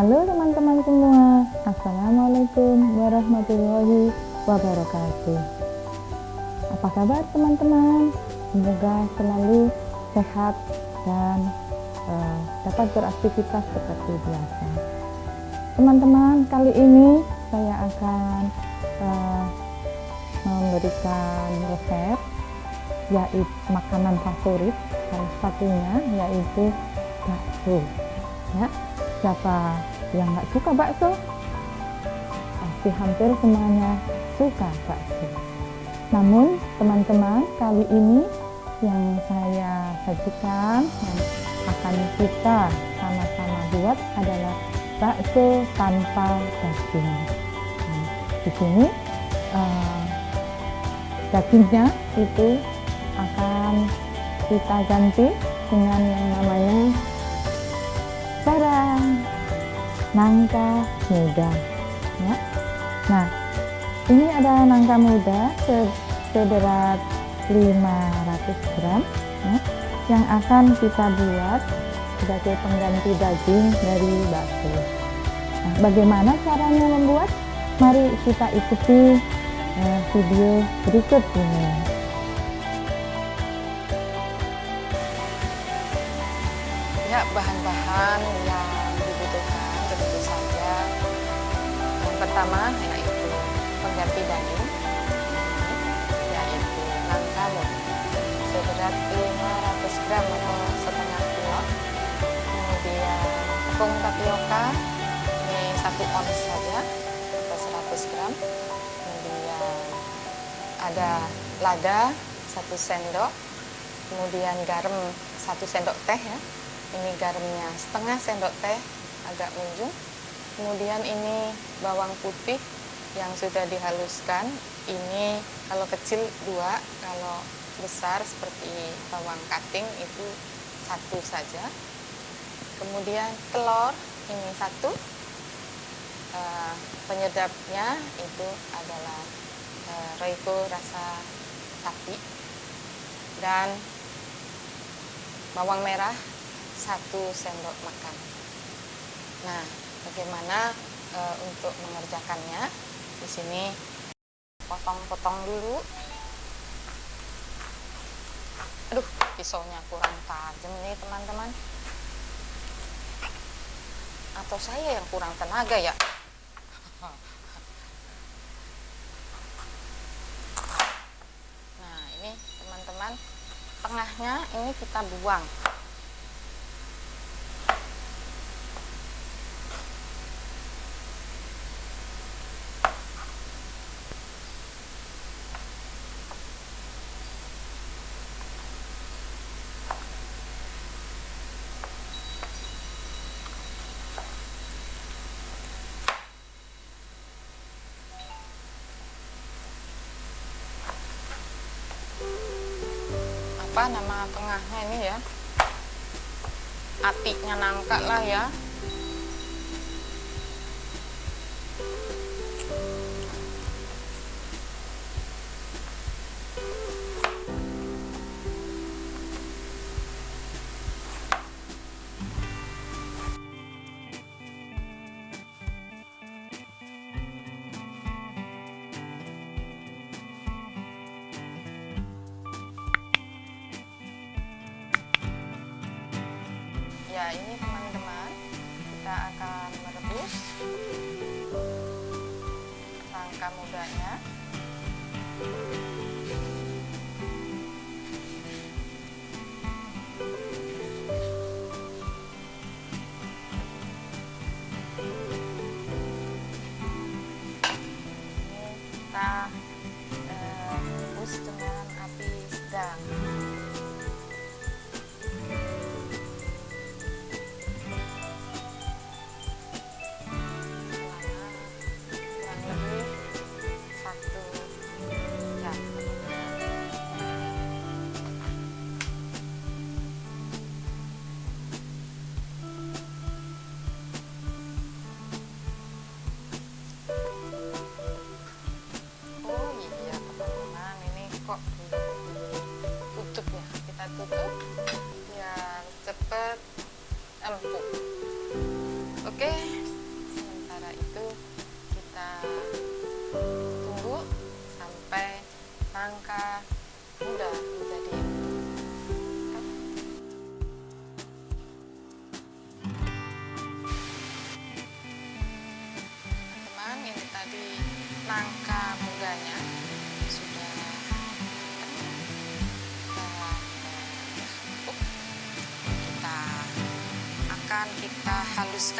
Halo teman-teman semua, Assalamualaikum warahmatullahi wabarakatuh. Apa kabar teman-teman? Semoga selalu sehat dan uh, dapat beraktivitas seperti biasa. Teman-teman, kali ini saya akan uh, memberikan resep yaitu makanan favorit salah satunya yaitu bakso ya siapa yang nggak suka bakso? Pasti hampir semuanya suka bakso. Namun teman-teman kali ini yang saya sajikan yang akan kita sama-sama buat adalah bakso tanpa daging. Di sini uh, dagingnya itu akan kita ganti dengan yang namanya nangka muda. Ya. nah ini ada nangka muda seberat 500 gram ya, yang akan kita buat sebagai pengganti daging dari bakso. Nah, bagaimana caranya membuat? Mari kita ikuti uh, video berikut ini. Banyak bahan-bahan pertama yaitu pengganti daging yaitu nangka seberat 500 gram atau setengah kilo. Kemudian tepung tapioka ini satu ons saja atau 100 gram. Kemudian ada lada satu sendok. Kemudian garam satu sendok teh ya. Ini garamnya setengah sendok teh agak munjung kemudian ini bawang putih yang sudah dihaluskan. Ini kalau kecil dua kalau besar seperti bawang kating itu satu saja. Kemudian telur ini satu. Uh, penyedapnya itu adalah roiko rasa sapi. Dan bawang merah satu sendok makan. Nah, bagaimana e, untuk mengerjakannya? Di sini potong-potong dulu. Aduh, pisaunya kurang tajam nih teman-teman. Atau saya yang kurang tenaga ya? Nah, ini teman-teman, tengahnya ini kita buang. Apa nama tengahnya ini ya. Atiknya nangka lah ya ini teman-teman. Kita akan merebus rangka mudanya. Kita eh, rebus dengan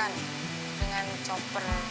dengan chopper.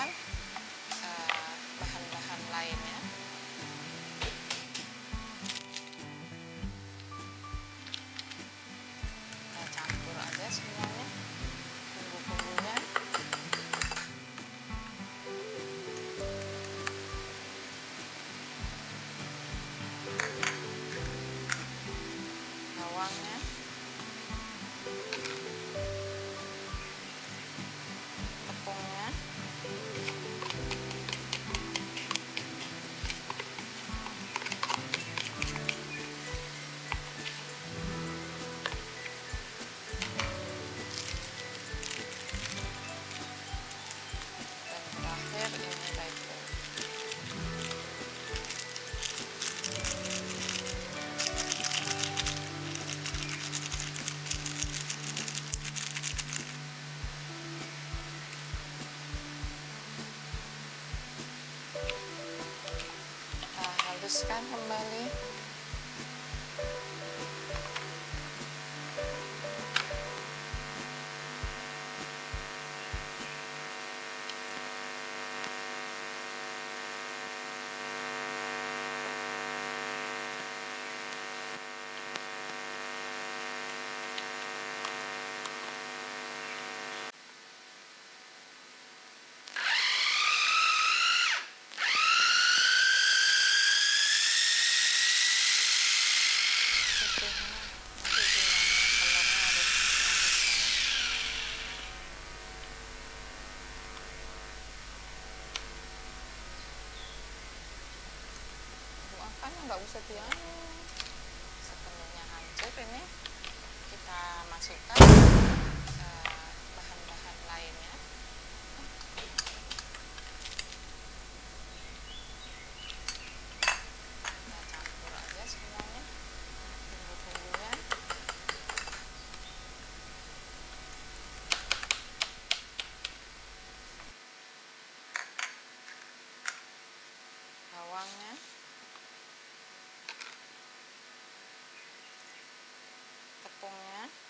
¿verdad? kesetiaannya sepenuhnya hancur ini. Kita masukkan. tepungnya ne?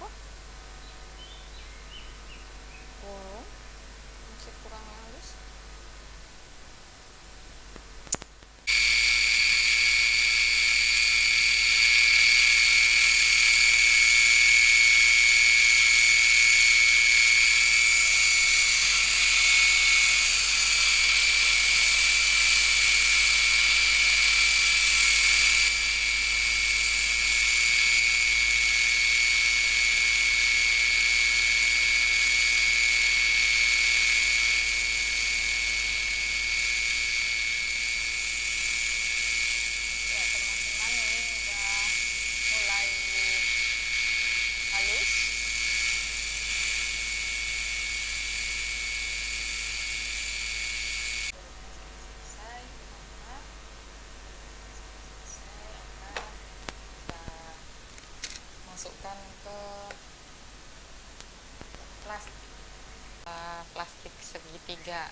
apa? Bolong masih kurang halus. Segitiga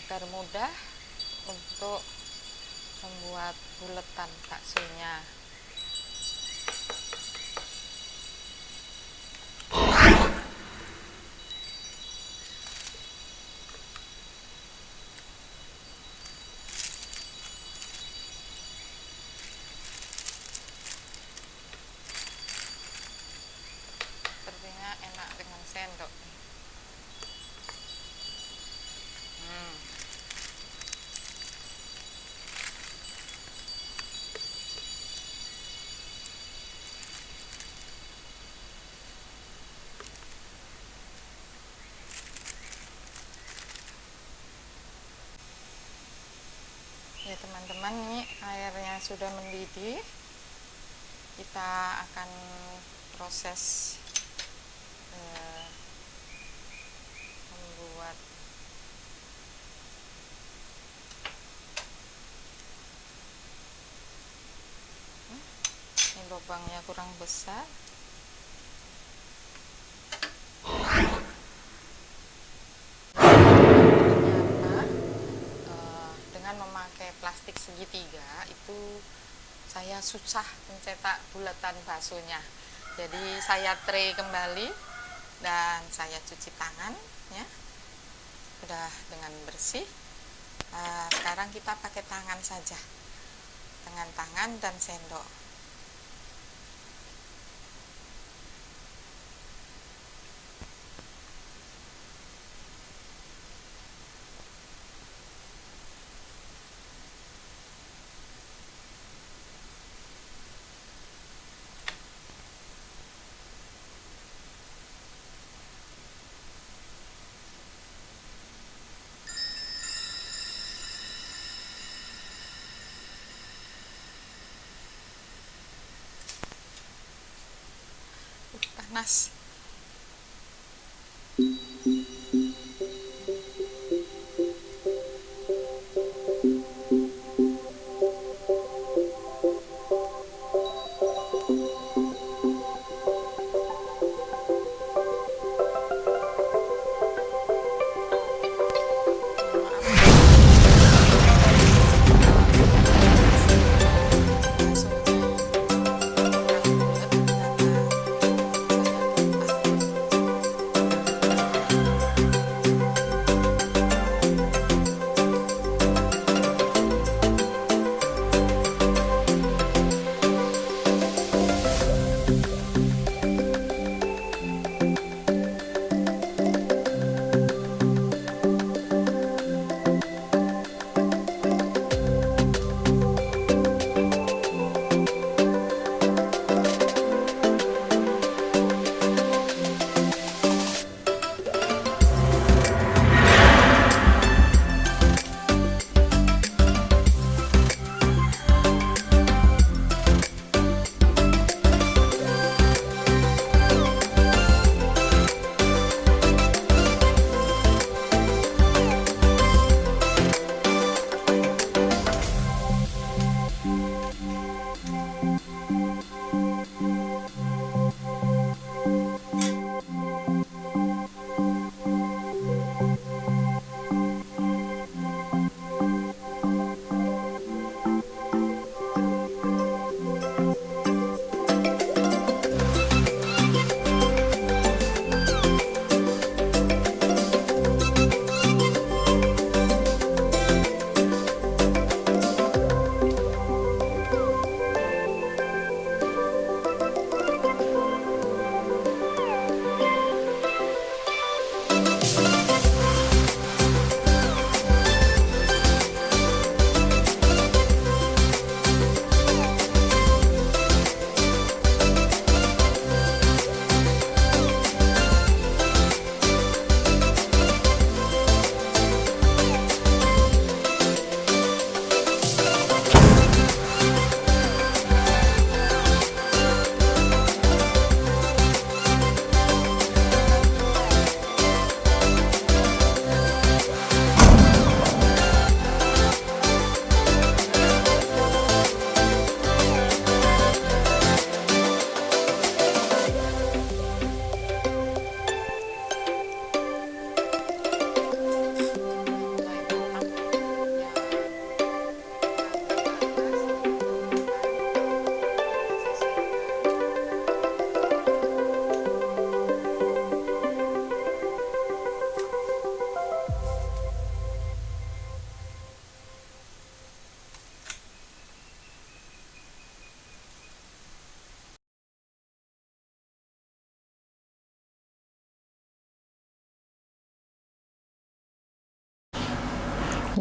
agar mudah untuk membuat buletan baksonya sepertinya enak dengan sendok hmm. ya teman-teman ini airnya sudah mendidih. Kita akan proses eh, membuat Hmm, ini lubangnya kurang besar ternyata eh, memakai plastik segitiga itu saya susah mencetak bulatan baksonya. Jadi saya tray kembali dan saya cuci tangan ya sudah dengan bersih. Nah, sekarang kita pakai tangan saja. Dengan tangan dan sendok uh,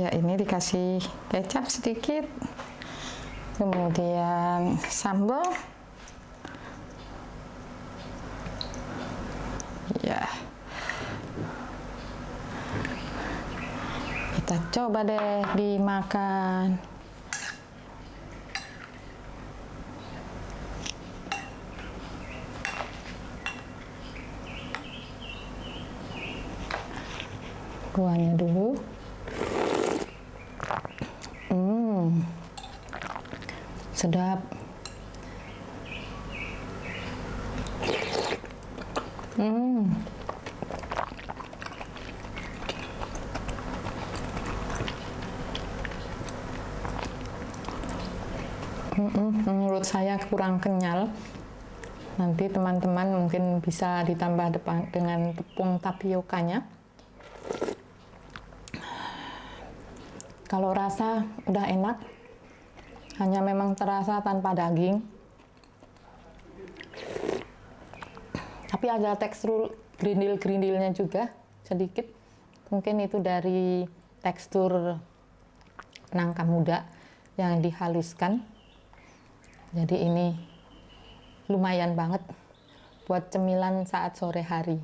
ya ini dikasih kecap sedikit kemudian sambal. Ya. Kita coba deh dimakan. Kuahnya dulu Menurut saya kurang kenyal. Nanti teman-teman mungkin bisa ditambah depan dengan tepung tapiokanya. Kalau rasa udah enak hanya memang terasa tanpa daging. Tapi ada tekstur grindil-grindilnya juga sedikit. Mungkin itu dari tekstur nangka muda yang dihaluskan jadi ini lumayan banget buat cemilan saat sore hari